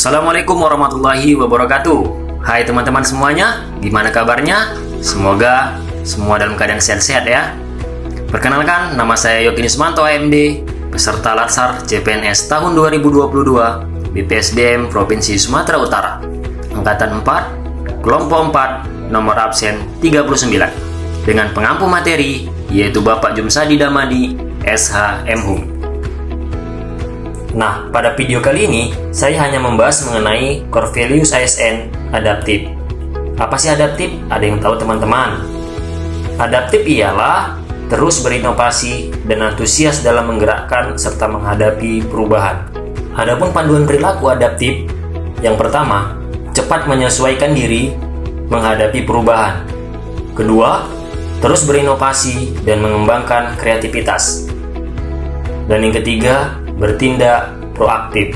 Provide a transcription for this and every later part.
Assalamualaikum warahmatullahi wabarakatuh. Hai teman-teman semuanya, gimana kabarnya? Semoga semua dalam keadaan sehat-sehat ya. Perkenalkan, nama saya Yogi Nismanto AMD Peserta Latsar CPNS tahun 2022 BPSDM Provinsi Sumatera Utara. Angkatan 4, Kelompok 4, nomor absen 39 Dengan pengampu materi, yaitu Bapak Jumsadi Damadi, SH Nah, pada video kali ini, saya hanya membahas mengenai core ASN adaptif. Apa sih adaptif? Ada yang tahu teman-teman? Adaptif ialah terus berinovasi dan antusias dalam menggerakkan serta menghadapi perubahan. Adapun panduan perilaku adaptif, yang pertama, cepat menyesuaikan diri menghadapi perubahan. Kedua, terus berinovasi dan mengembangkan kreativitas. Dan yang ketiga, bertindak proaktif.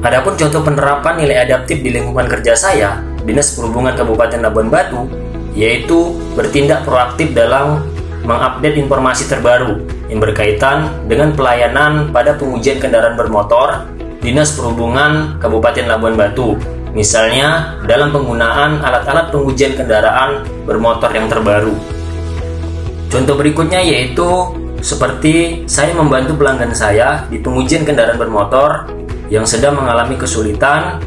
Adapun contoh penerapan nilai adaptif di lingkungan kerja saya, Dinas Perhubungan Kabupaten Labuan Batu, yaitu bertindak proaktif dalam mengupdate informasi terbaru yang berkaitan dengan pelayanan pada pengujian kendaraan bermotor Dinas Perhubungan Kabupaten Labuan Batu. Misalnya, dalam penggunaan alat-alat pengujian kendaraan bermotor yang terbaru. Contoh berikutnya yaitu seperti saya membantu pelanggan saya di pengujian kendaraan bermotor yang sedang mengalami kesulitan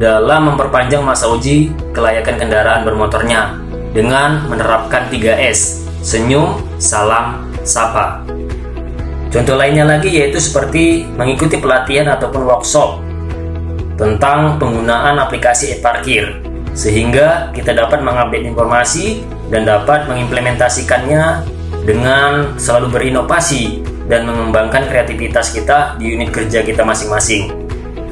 dalam memperpanjang masa uji kelayakan kendaraan bermotornya dengan menerapkan 3S, senyum, salam, sapa. Contoh lainnya lagi yaitu seperti mengikuti pelatihan ataupun workshop tentang penggunaan aplikasi e-parkir sehingga kita dapat mengupdate informasi dan dapat mengimplementasikannya dengan selalu berinovasi dan mengembangkan kreativitas kita di unit kerja kita masing-masing.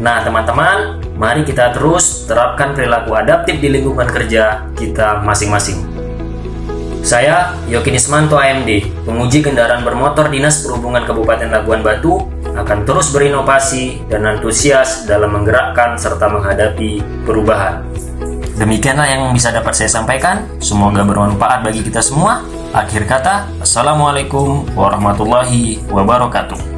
Nah, teman-teman, mari kita terus terapkan perilaku adaptif di lingkungan kerja kita masing-masing. Saya Yoki Nismanto AMD, penguji kendaraan bermotor Dinas Perhubungan Kabupaten Labuan Batu, akan terus berinovasi dan antusias dalam menggerakkan serta menghadapi perubahan. Demikianlah yang bisa dapat saya sampaikan. Semoga bermanfaat bagi kita semua. Akhir kata, Assalamualaikum warahmatullahi wabarakatuh.